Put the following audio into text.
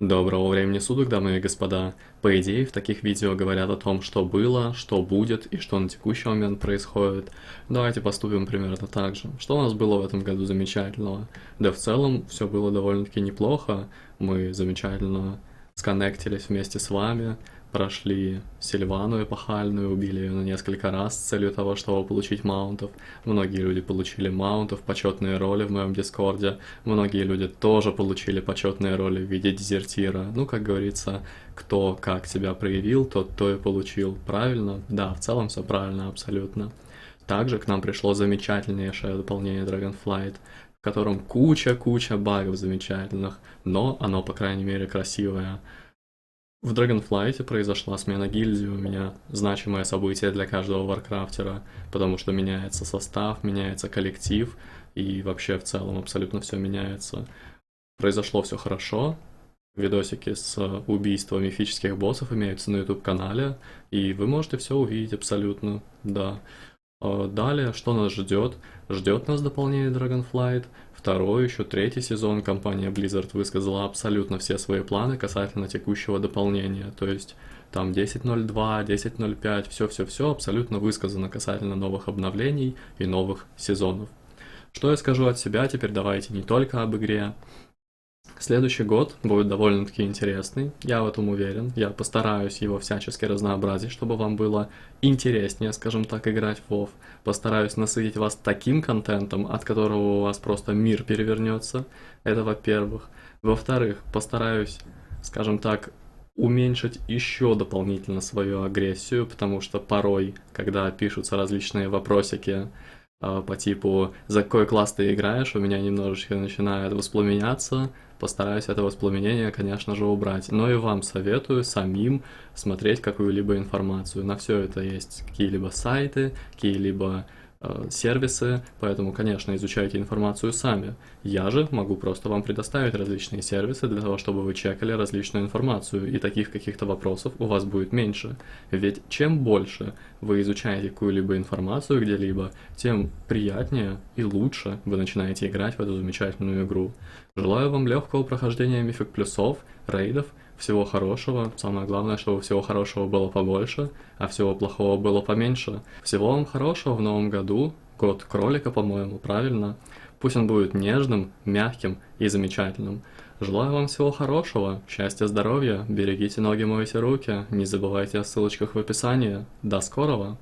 Доброго времени суток, дамы и господа. По идее, в таких видео говорят о том, что было, что будет и что на текущий момент происходит. Давайте поступим примерно так же. Что у нас было в этом году замечательного? Да в целом, все было довольно-таки неплохо. Мы замечательно сконнектились вместе с вами, прошли Сильвану эпохальную, убили ее на несколько раз с целью того, чтобы получить маунтов. Многие люди получили маунтов, почетные роли в моем дискорде. Многие люди тоже получили почетные роли в виде дезертира. Ну, как говорится, кто как себя проявил, тот то и получил. Правильно? Да, в целом все правильно, абсолютно. Также к нам пришло замечательнейшее дополнение Dragonflight, в котором куча-куча багов замечательных, но оно, по крайней мере, красивое. В Dragonflight произошла смена гильдии у меня, значимое событие для каждого варкрафтера, потому что меняется состав, меняется коллектив, и вообще в целом абсолютно все меняется. Произошло все хорошо, видосики с убийством мифических боссов имеются на YouTube-канале, и вы можете все увидеть абсолютно, да. А далее, что нас ждет? Ждет нас дополнение Dragonflight, второй, еще третий сезон компания Blizzard высказала абсолютно все свои планы касательно текущего дополнения, то есть там 10.02, 10.05, все-все-все абсолютно высказано касательно новых обновлений и новых сезонов. Что я скажу от себя, теперь давайте не только об игре, Следующий год будет довольно-таки интересный, я в этом уверен. Я постараюсь его всячески разнообразить, чтобы вам было интереснее, скажем так, играть в WoW. Постараюсь насытить вас таким контентом, от которого у вас просто мир перевернется. Это во-первых. Во-вторых, постараюсь, скажем так, уменьшить еще дополнительно свою агрессию, потому что порой, когда пишутся различные вопросики, по типу «За какой класс ты играешь?» у меня немножечко начинает воспламеняться, постараюсь это воспламенение, конечно же, убрать. Но и вам советую самим смотреть какую-либо информацию. На все это есть какие-либо сайты, какие-либо Э, сервисы, поэтому, конечно, изучайте информацию сами. Я же могу просто вам предоставить различные сервисы для того, чтобы вы чекали различную информацию, и таких каких-то вопросов у вас будет меньше. Ведь чем больше вы изучаете какую-либо информацию где-либо, тем приятнее и лучше вы начинаете играть в эту замечательную игру. Желаю вам легкого прохождения мифик плюсов, рейдов, всего хорошего. Самое главное, чтобы всего хорошего было побольше, а всего плохого было поменьше. Всего вам хорошего в новом году. Год кролика, по-моему, правильно? Пусть он будет нежным, мягким и замечательным. Желаю вам всего хорошего, счастья, здоровья, берегите ноги, мойте руки, не забывайте о ссылочках в описании. До скорого!